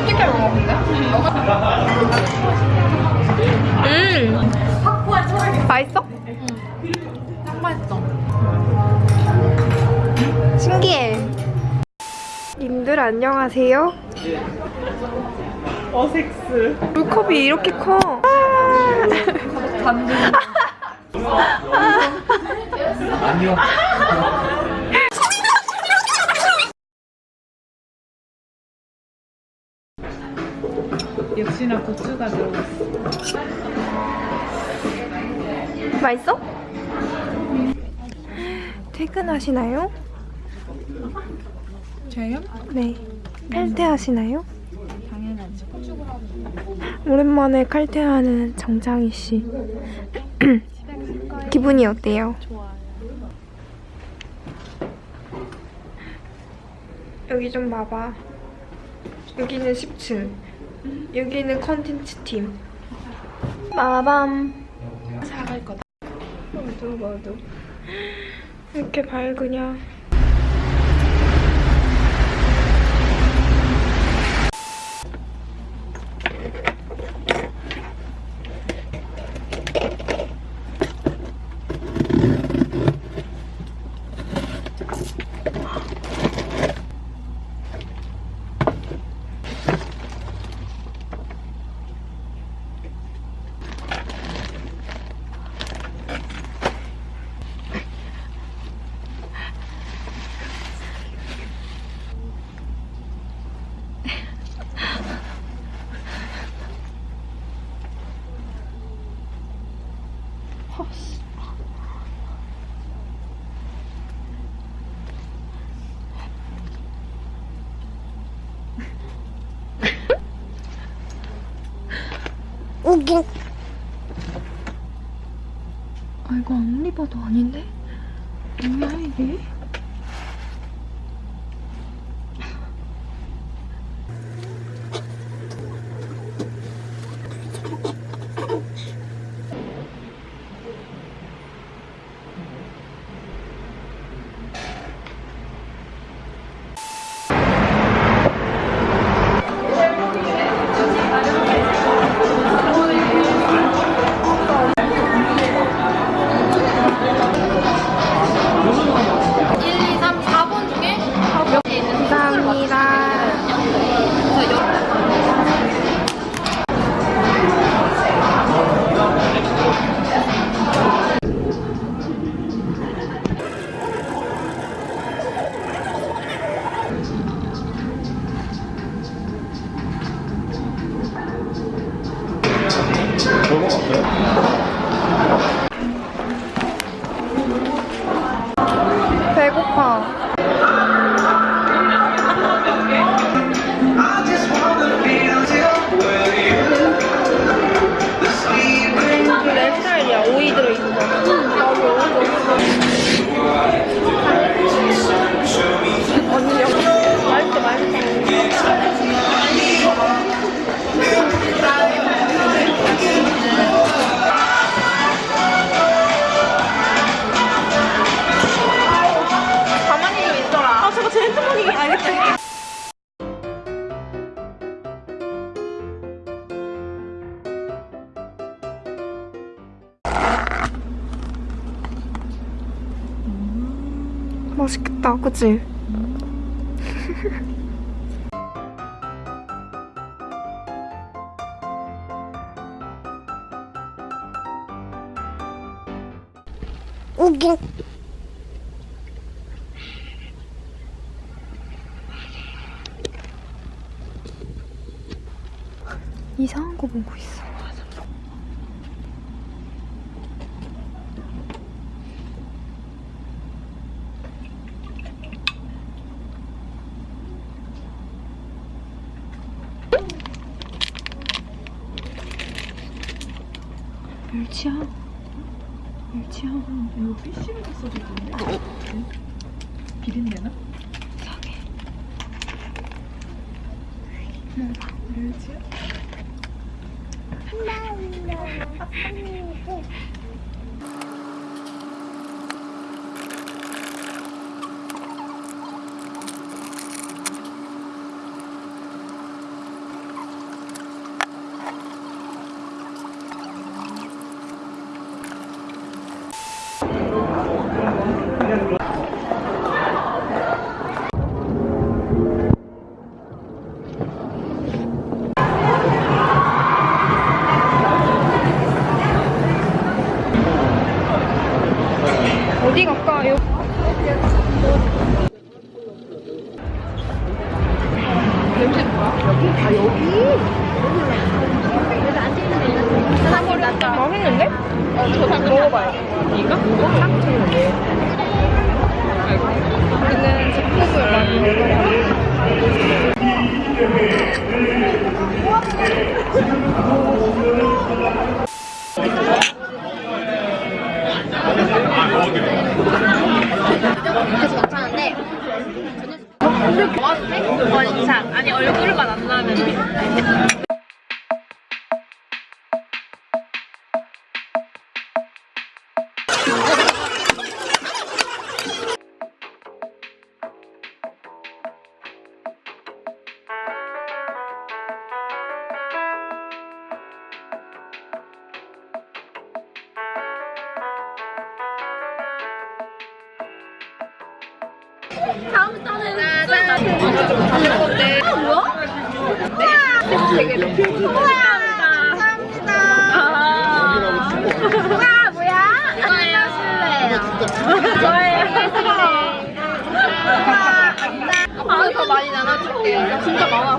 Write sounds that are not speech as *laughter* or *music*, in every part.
어떻게 먹었는데? 음! 맛있어? 딱 맛있어. 신기해. 님들 안녕하세요. 어섹스 물컵이 이렇게 커. *laughs* 아니요 역시나 고추가 들어갔어. 맛있어? 퇴근하시나요? 저요? 네. 칼퇴하시나요? 당연하지. 오랜만에 칼퇴하는 정장희 씨. *clears throat* 기분이 어때요? 좋아요. 여기 좀 봐봐. 여기는 10층. 여기는 컨텐츠 팀. 마밤. 사갈 거다. 모두 모두. 이렇게 밝으냐. 우긴. 아 이거 봐도 아닌데? 뭐야 이게? 맛있겠다, 그치? *laughs* 우긴. 이상한 거 보고 있어. 멸치야. 멸치야. 이거 피쉬라고 써있던데 비린내나? 이상해. 멸치야? 어 아 여기? 맛있는데? 어, 저 먹어봐요. 이거? 딱 좋은데. 우리는 집콕을 많이 먹어요. 그래서 괜찮은데 원샷 아니 얼굴만 안 나면 다음부터는 가는 건데. 아 뭐야? 되게 우와 감사합니다 와 뭐야? 이거예요 저예요 아, 더 많이 나눠줄게요. 진짜 많아.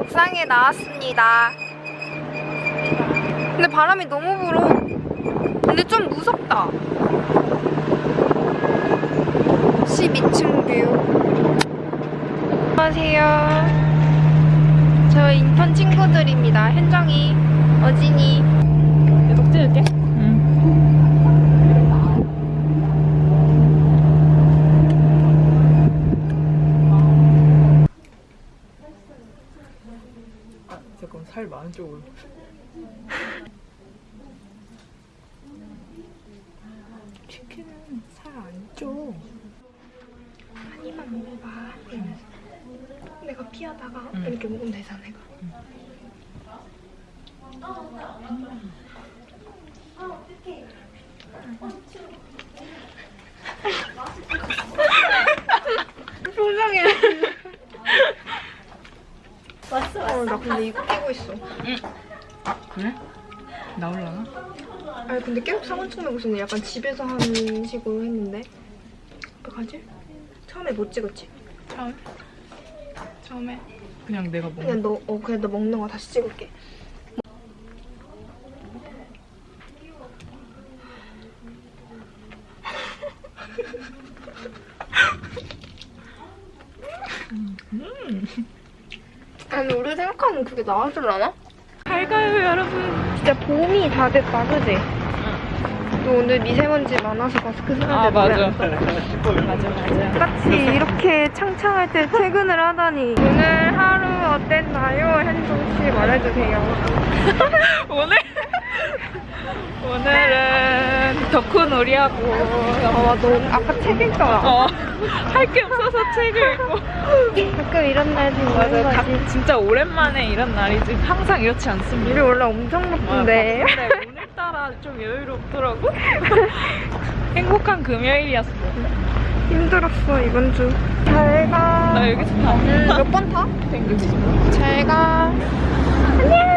옥상에 나왔습니다. 근데 바람이 너무 불어. 근데 좀 무섭다. 12층 view. 안녕하세요. 저 인턴 친구들입니다. 현정이, 어진이. 계속 찍을게. 응. 아, 잠깐 살 많은 쪽으로. 치킨은 살 안 쪄. 한입만 먹어봐. 내가 피하다가 응. 이렇게 먹으면 되잖아, 내가. 표정이. 왔어, 왔어. 어, 나 근데 이거 끼고 있어. 아 그래? 나올라나? 아니, 근데 계속 상원청 내고 있었는데 약간 집에서 하는 식으로 했는데. 어떡하지? 처음에 못 찍었지? 처음. 처음에 그냥 내가 먹는. 그냥 너, 어, 그냥 너 먹는 거 다시 찍을게. 아니, 우리 생각하는 그게 나와줄라나? 잘 가요 여러분. 진짜 봄이 다 됐다, 그지? 또 오늘 미세먼지 많아서 마스크 쓰는데 아 맞아. 맞아 안 맞아. 같이 이렇게 창창할 때 퇴근을 하다니 오늘 하루 어땠나요? 현종 씨 말해주세요. *laughs* 오늘 오늘은 덕후놀이하고 아, 너 아까 책 읽더라. 어, 할 게 없어서 책을 읽고 가끔 이런 날 생기는 맞아 가, 거지. 진짜 오랜만에 이런 날이지 항상 이렇지 않습니다 우리 원래 엄청 바쁜데. 아, 근데 오늘따라 좀 여유롭더라고 *laughs* 행복한 금요일이었어 힘들었어, 이번 주. 잘 가. 나 여기서 다몇번 타? 잘 가. 안녕.